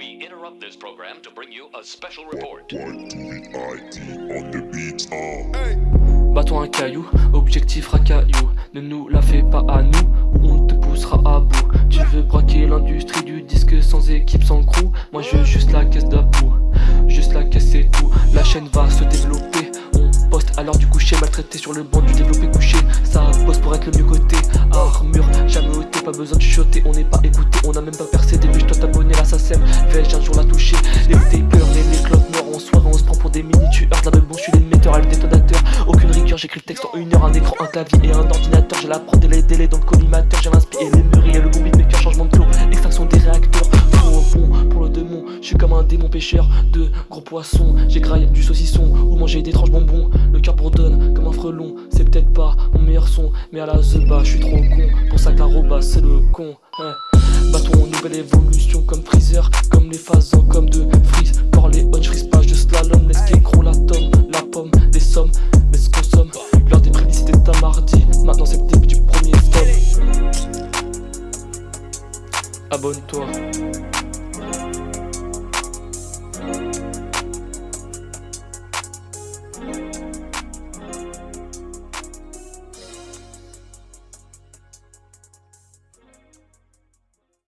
interrupt this program to bring you a special report. Bâton un caillou, objectif racaillou. Ne nous la fais pas à nous, ou on te poussera à bout. Tu veux braquer l'industrie du disque sans équipe, sans crew? Moi je veux juste la caisse d'about, juste la caisse c'est tout. La chaîne va se développer, on poste à l'heure du coucher Maltraité sur le banc du développé couché. Ça pose pour être le mieux côté Armure, jamais ôté, pas besoin de chuchoter On n'est pas écouté, on a même pas percé. Début je dois t'abonner, là ça Vais-je un jour la toucher. Les tapers et les clopes noires en soirée On se prend pour des mini tueurs, là bon je suis l'émetteur, le détonateur Aucune rigueur, j'écris le texte en une heure. Un écran, un clavier et un ordinateur. J'ai la et les délais dans le collimateur. J'ai l'inspiré les mûris et le bon beatmaker Changement de flow, extraction des réacteurs. Pour le démon, je suis comme un démon pêcheur De gros poissons, j'égraille du saucisson Ou manger d'étranges bonbons, le cœur bourdonne comme un frelon peut-être pas mon meilleur son, mais à la zeba je suis trop con. Pour ça que la roba c'est le con hein. Bâton nouvelle évolution comme freezer Comme les phasons comme de freeze. Pour les on je pas de slalom Laisse qu'écro la tome, la pomme, des sommes Mais ce consomme, l'heure des prémices c'était un mardi Maintenant c'est le début du premier stop Abonne-toi